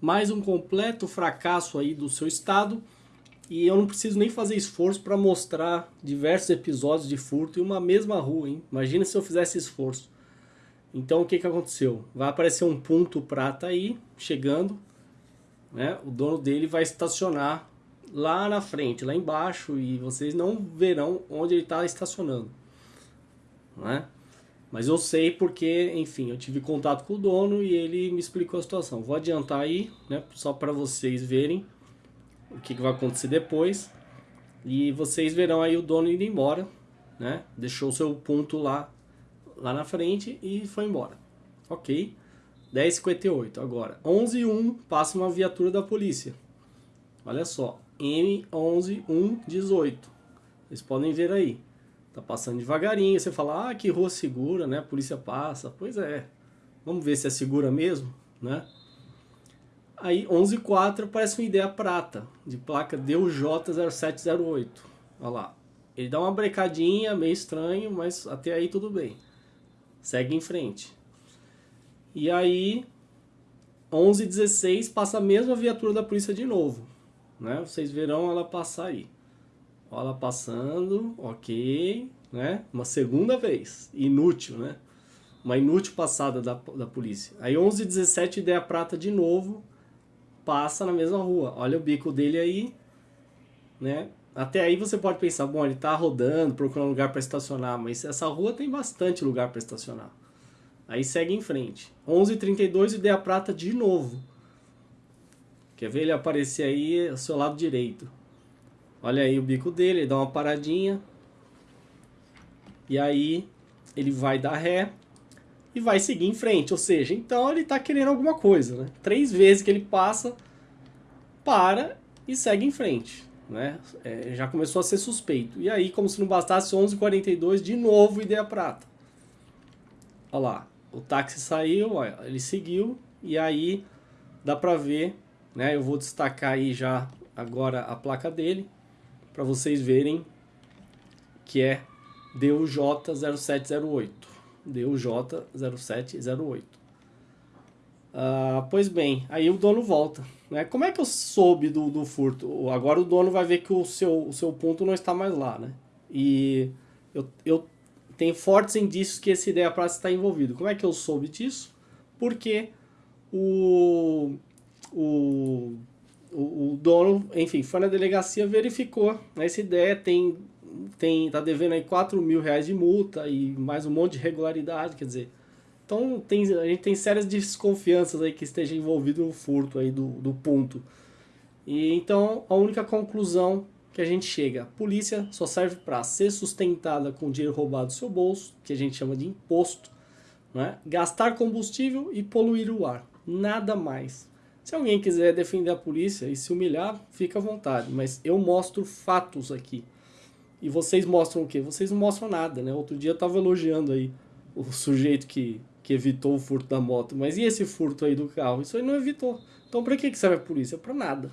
mais um completo fracasso aí do seu estado e eu não preciso nem fazer esforço para mostrar diversos episódios de furto em uma mesma rua, hein? Imagina se eu fizesse esforço. Então o que, que aconteceu? Vai aparecer um ponto prata aí, chegando, né? O dono dele vai estacionar lá na frente, lá embaixo, e vocês não verão onde ele está estacionando. Né? Mas eu sei porque, enfim, eu tive contato com o dono e ele me explicou a situação. Vou adiantar aí, né, só para vocês verem o que, que, vai acontecer depois. E vocês verão aí o dono indo embora, né? Deixou seu ponto lá, lá na frente e foi embora. Ok? 10h58. Agora, 11h01 passa uma viatura da polícia. Olha só, M11118. Vocês podem ver aí. Tá passando devagarinho. Você fala, ah, que rua segura, né? A polícia passa. Pois é. Vamos ver se é segura mesmo, né? Aí 11.4 parece uma ideia prata, de placa DUJ0708. Olha lá. Ele dá uma brecadinha, meio estranho, mas até aí tudo bem. Segue em frente. E aí, 11.16 passa a mesma viatura da polícia de novo. Né? Vocês verão ela passar aí. Olha passando, ok. Né? Uma segunda vez. Inútil, né? Uma inútil passada da, da polícia. Aí 11.17 ideia prata de novo passa na mesma rua. Olha o bico dele aí, né? Até aí você pode pensar, bom, ele está rodando, procurando lugar para estacionar, mas essa rua tem bastante lugar para estacionar. Aí segue em frente. 11h32, ideia prata de novo. Quer ver ele aparecer aí ao seu lado direito. Olha aí o bico dele, ele dá uma paradinha. E aí ele vai dar ré e vai seguir em frente. Ou seja, então ele está querendo alguma coisa. Né? Três vezes que ele passa, para e segue em frente. Né? É, já começou a ser suspeito. E aí, como se não bastasse, 11h42, de novo ideia prata. Olha lá, o táxi saiu, olha, ele seguiu, e aí dá para ver, né? eu vou destacar aí já agora a placa dele, para vocês verem que é DUJ0708. DUJ0708. Ah, pois bem, aí o dono volta. Né? Como é que eu soube do, do furto? Agora o dono vai ver que o seu, o seu ponto não está mais lá. Né? E eu, eu tenho fortes indícios que esse ideia praça está envolvido. Como é que eu soube disso? Porque o, o, o, dono, enfim, foi na delegacia, verificou. Né? Essa ideia tem tem tá devendo aí 4 mil reais de multa e mais um monte de irregularidade, quer dizer... Então tem, a gente tem sérias desconfianças aí que esteja envolvido no furto aí do, do ponto. E então a única conclusão que a gente chega, polícia só serve para ser sustentada com dinheiro roubado do seu bolso, que a gente chama de imposto, né? gastar combustível e poluir o ar, nada mais. Se alguém quiser defender a polícia e se humilhar, fica à vontade, mas eu mostro fatos aqui. E vocês mostram o quê? Vocês não mostram nada, né? Outro dia eu tava elogiando aí o sujeito que, que evitou o furto da moto. Mas e esse furto aí do carro? Isso aí não evitou. Então pra que, que serve a polícia? Pra nada.